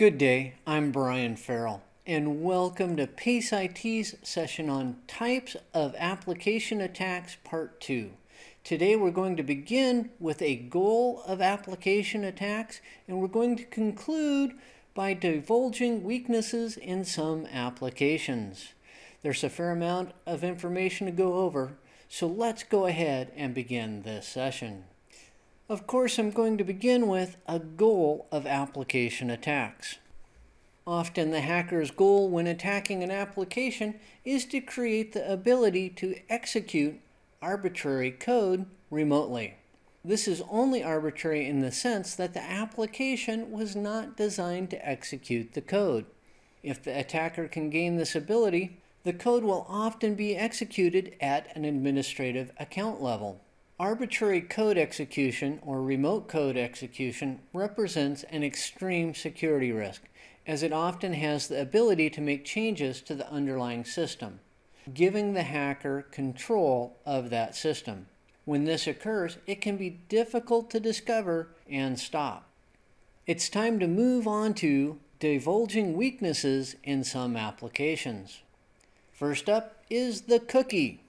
Good day, I'm Brian Farrell, and welcome to PACE IT's session on Types of Application Attacks Part 2. Today we're going to begin with a goal of application attacks, and we're going to conclude by divulging weaknesses in some applications. There's a fair amount of information to go over, so let's go ahead and begin this session. Of course, I'm going to begin with a goal of application attacks. Often the hacker's goal when attacking an application is to create the ability to execute arbitrary code remotely. This is only arbitrary in the sense that the application was not designed to execute the code. If the attacker can gain this ability, the code will often be executed at an administrative account level. Arbitrary code execution or remote code execution represents an extreme security risk as it often has the ability to make changes to the underlying system, giving the hacker control of that system. When this occurs, it can be difficult to discover and stop. It's time to move on to divulging weaknesses in some applications. First up is the cookie.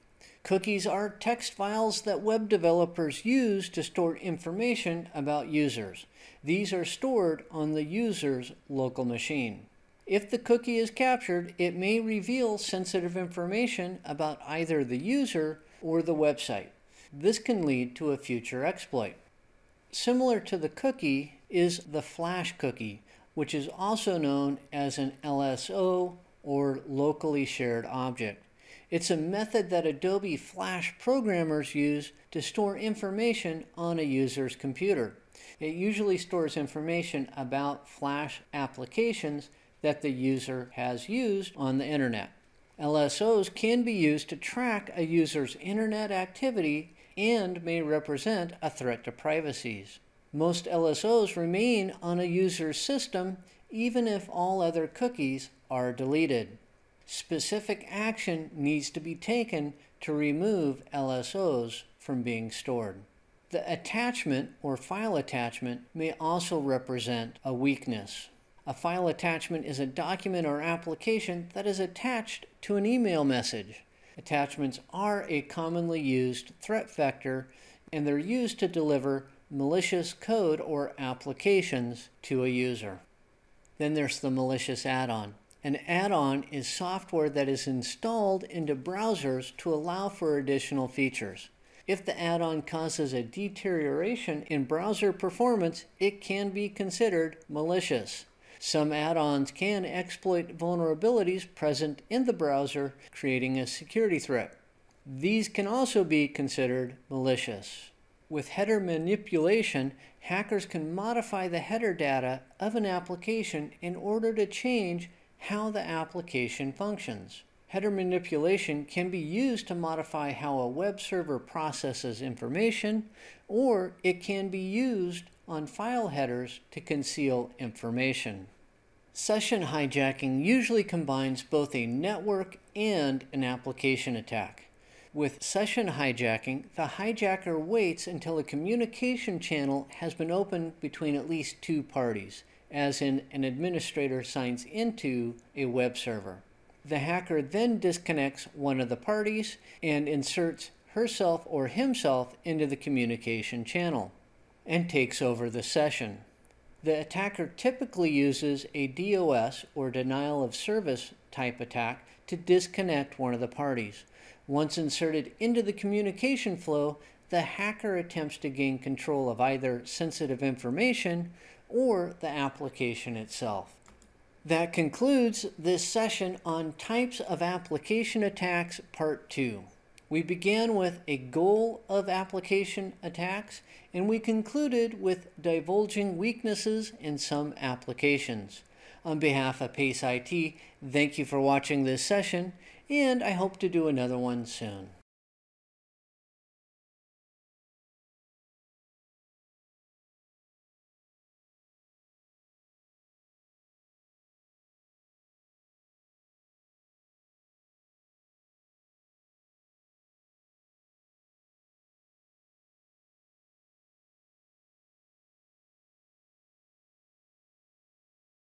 Cookies are text files that web developers use to store information about users. These are stored on the user's local machine. If the cookie is captured, it may reveal sensitive information about either the user or the website. This can lead to a future exploit. Similar to the cookie is the flash cookie, which is also known as an LSO or locally shared object. It's a method that Adobe Flash programmers use to store information on a user's computer. It usually stores information about Flash applications that the user has used on the internet. LSOs can be used to track a user's internet activity and may represent a threat to privacy. Most LSOs remain on a user's system even if all other cookies are deleted specific action needs to be taken to remove LSOs from being stored. The attachment or file attachment may also represent a weakness. A file attachment is a document or application that is attached to an email message. Attachments are a commonly used threat vector and they're used to deliver malicious code or applications to a user. Then there's the malicious add-on. An add-on is software that is installed into browsers to allow for additional features. If the add-on causes a deterioration in browser performance, it can be considered malicious. Some add-ons can exploit vulnerabilities present in the browser, creating a security threat. These can also be considered malicious. With header manipulation, hackers can modify the header data of an application in order to change how the application functions. Header manipulation can be used to modify how a web server processes information, or it can be used on file headers to conceal information. Session hijacking usually combines both a network and an application attack. With session hijacking, the hijacker waits until a communication channel has been opened between at least two parties, as in an administrator signs into a web server. The hacker then disconnects one of the parties and inserts herself or himself into the communication channel and takes over the session. The attacker typically uses a DOS or denial of service type attack to disconnect one of the parties. Once inserted into the communication flow, the hacker attempts to gain control of either sensitive information or the application itself. That concludes this session on Types of Application Attacks Part 2. We began with a goal of application attacks, and we concluded with divulging weaknesses in some applications. On behalf of PACE IT, thank you for watching this session, and I hope to do another one soon.